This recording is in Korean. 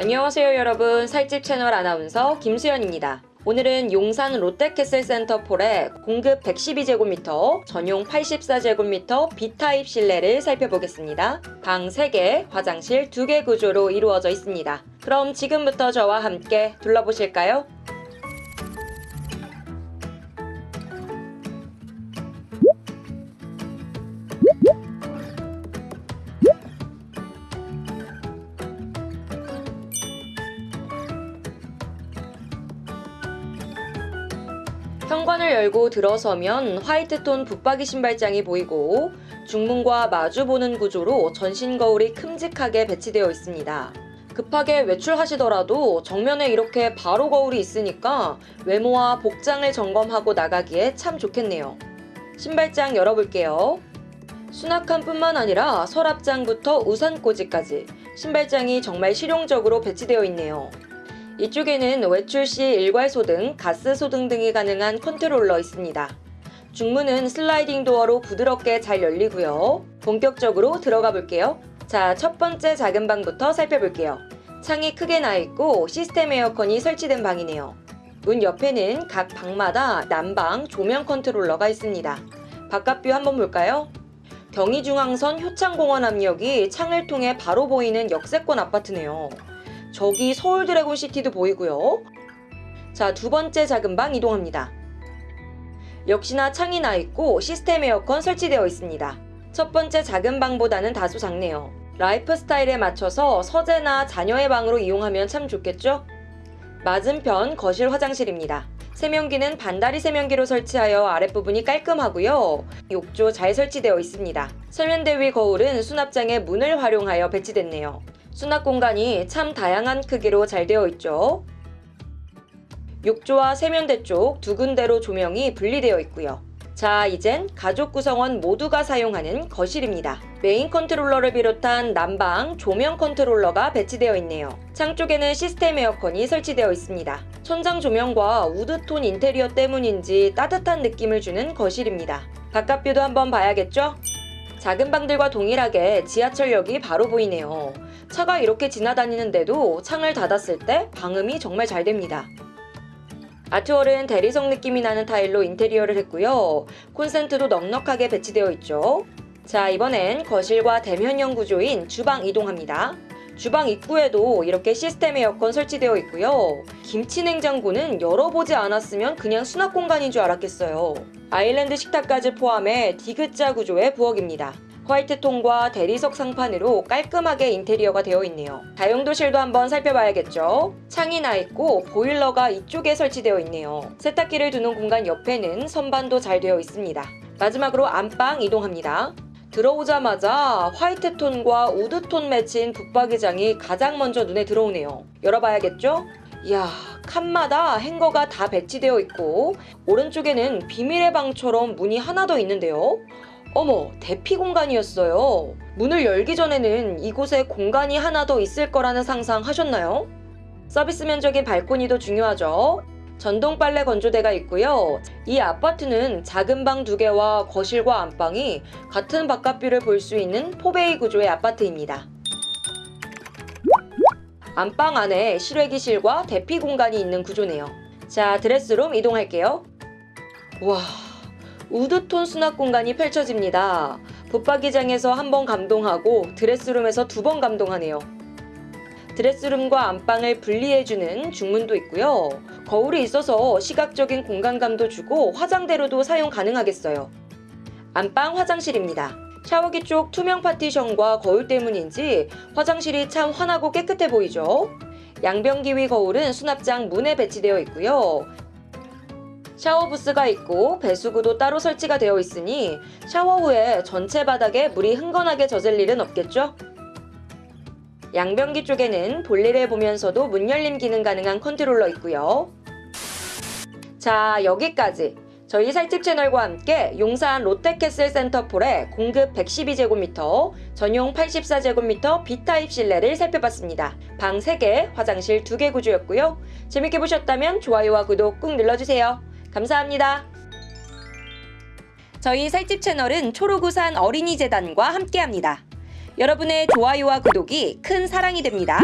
안녕하세요 여러분 살집 채널 아나운서 김수연입니다. 오늘은 용산 롯데캐슬 센터폴의 공급 112제곱미터, 전용 84제곱미터 B타입 실내를 살펴보겠습니다. 방 3개, 화장실 2개 구조로 이루어져 있습니다. 그럼 지금부터 저와 함께 둘러보실까요? 현관을 열고 들어서면 화이트톤 붙박이 신발장이 보이고 중문과 마주보는 구조로 전신 거울이 큼직하게 배치되어 있습니다. 급하게 외출하시더라도 정면에 이렇게 바로 거울이 있으니까 외모와 복장을 점검하고 나가기에 참 좋겠네요. 신발장 열어볼게요. 수납칸 뿐만 아니라 서랍장부터 우산꽂이까지 신발장이 정말 실용적으로 배치되어 있네요. 이쪽에는 외출 시 일괄 소등, 가스 소등 등이 가능한 컨트롤러 있습니다. 중문은 슬라이딩 도어로 부드럽게 잘 열리고요. 본격적으로 들어가 볼게요. 자, 첫 번째 작은 방부터 살펴볼게요. 창이 크게 나 있고 시스템 에어컨이 설치된 방이네요. 문 옆에는 각 방마다 난방, 조명 컨트롤러가 있습니다. 바깥 view 한번 볼까요? 경의중앙선 효창공원앞역이 창을 통해 바로 보이는 역세권 아파트네요. 저기 서울 드래곤 시티도 보이고요. 자, 두 번째 작은 방 이동합니다. 역시나 창이 나 있고 시스템 에어컨 설치되어 있습니다. 첫 번째 작은 방보다는 다소 작네요. 라이프 스타일에 맞춰서 서재나 자녀의 방으로 이용하면 참 좋겠죠? 맞은편 거실 화장실입니다. 세면기는 반다리 세면기로 설치하여 아랫부분이 깔끔하고요. 욕조 잘 설치되어 있습니다. 세면대 위 거울은 수납장에 문을 활용하여 배치됐네요. 수납 공간이 참 다양한 크기로 잘 되어 있죠. 욕조와 세면대 쪽 두 군데로 조명이 분리되어 있고요. 자, 이젠 가족 구성원 모두가 사용하는 거실입니다. 메인 컨트롤러를 비롯한 난방, 조명 컨트롤러가 배치되어 있네요. 창 쪽에는 시스템 에어컨이 설치되어 있습니다. 천장 조명과 우드톤 인테리어 때문인지 따뜻한 느낌을 주는 거실입니다. 바깥 view도 한번 봐야겠죠? 작은 방들과 동일하게 지하철역이 바로 보이네요. 차가 이렇게 지나다니는데도 창을 닫았을 때 방음이 정말 잘 됩니다. 아트월은 대리석 느낌이 나는 타일로 인테리어를 했고요. 콘센트도 넉넉하게 배치되어 있죠. 자, 이번엔 거실과 대면형 구조인 주방 이동합니다. 주방 입구에도 이렇게 시스템 에어컨 설치되어 있고요. 김치 냉장고는 열어보지 않았으면 그냥 수납 공간인 줄 알았겠어요. 아일랜드 식탁까지 포함해 디귿자 구조의 부엌입니다. 화이트톤과 대리석 상판으로 깔끔하게 인테리어가 되어 있네요. 다용도실도 한번 살펴봐야겠죠? 창이 나 있고 보일러가 이쪽에 설치되어 있네요. 세탁기를 두는 공간 옆에는 선반도 잘 되어 있습니다. 마지막으로 안방 이동합니다. 들어오자마자 화이트톤과 우드톤 매치인 붙박이장이 가장 먼저 눈에 들어오네요. 열어봐야겠죠? 이야, 칸마다 행거가 다 배치되어 있고 오른쪽에는 비밀의 방처럼 문이 하나 더 있는데요. 어머, 대피 공간이었어요. 문을 열기 전에는 이곳에 공간이 하나 더 있을 거라는 상상 하셨나요? 서비스 면적인 발코니도 중요하죠. 전동 빨래 건조대가 있고요. 이 아파트는 작은 방 두 개와 거실과 안방이 같은 바깥뷰를 볼 수 있는 포베이 구조의 아파트입니다. 안방 안에 실외기실과 대피 공간이 있는 구조네요. 자, 드레스룸 이동할게요. 와, 우드톤 수납 공간이 펼쳐집니다. 붙박이장에서 한 번 감동하고 드레스룸에서 두 번 감동하네요. 드레스룸과 안방을 분리해주는 중문도 있고요. 거울이 있어서 시각적인 공간감도 주고 화장대로도 사용 가능하겠어요. 안방 화장실입니다. 샤워기 쪽 투명 파티션과 거울 때문인지 화장실이 참 환하고 깨끗해 보이죠? 양변기 위 거울은 수납장 문에 배치되어 있고요. 샤워 부스가 있고 배수구도 따로 설치가 되어 있으니 샤워 후에 전체 바닥에 물이 흥건하게 젖을 일은 없겠죠? 양변기 쪽에는 볼일을 보면서도 문 열림 기능 가능한 컨트롤러 있고요. 자 여기까지 저희 살집 채널과 함께 용산 롯데캐슬 센터포레 공급 112제곱미터, 전용 84제곱미터 B타입 실내를 살펴봤습니다. 방 3개, 화장실 2개 구조였고요. 재밌게 보셨다면 좋아요와 구독 꾹 눌러주세요. 감사합니다. 저희 살집 채널은 초록우산 어린이재단과 함께합니다. 여러분의 좋아요와 구독이 큰 사랑이 됩니다.